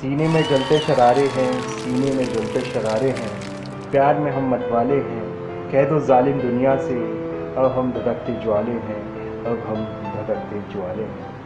सीने में जलते शरारे हैं, सीने में जलते शरारे हैं। प्यार में हम मतवाले हैं। कह दो जालिम दुनिया से, अब हम धड़कते ज्वाले हैं, अब हम धड़कते ज्वाले हैं।